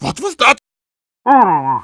What was that? Oh,